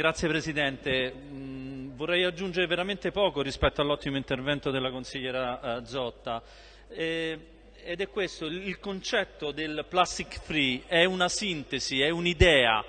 Grazie Presidente. Mm, vorrei aggiungere veramente poco rispetto all'ottimo intervento della consigliera eh, Zotta. Ed è questo, il concetto del plastic free è una sintesi, è un'idea,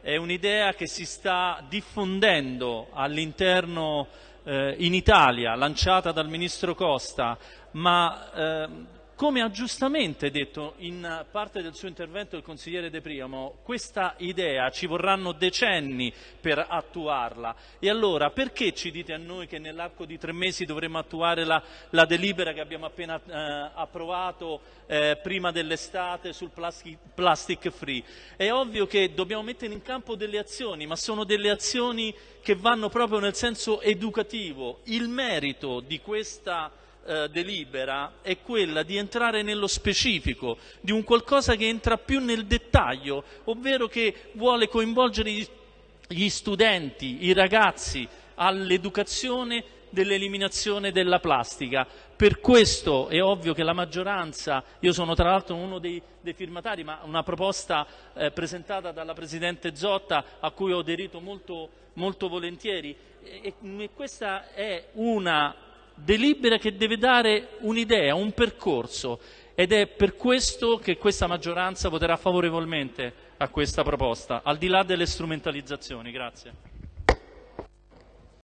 è un'idea che si sta diffondendo all'interno eh, in Italia, lanciata dal Ministro Costa, ma eh, come ha giustamente detto in parte del suo intervento il consigliere De Priamo, questa idea ci vorranno decenni per attuarla. E allora perché ci dite a noi che nell'arco di tre mesi dovremmo attuare la, la delibera che abbiamo appena eh, approvato eh, prima dell'estate sul plastic, plastic free? È ovvio che dobbiamo mettere in campo delle azioni, ma sono delle azioni che vanno proprio nel senso educativo. Il merito di questa eh, delibera è quella di entrare nello specifico, di un qualcosa che entra più nel dettaglio, ovvero che vuole coinvolgere gli, studenti, i ragazzi all'educazione dell'eliminazione della plastica. Per questo è ovvio che la maggioranza, io sono tra l'altro uno dei, dei, firmatari, ma una proposta eh, presentata dalla Presidente Zotta a cui ho aderito molto, molto volentieri, e, e questa è una delibera che deve dare un'idea, un percorso ed è per questo che questa maggioranza voterà favorevolmente a questa proposta, al di là delle strumentalizzazioni. Grazie.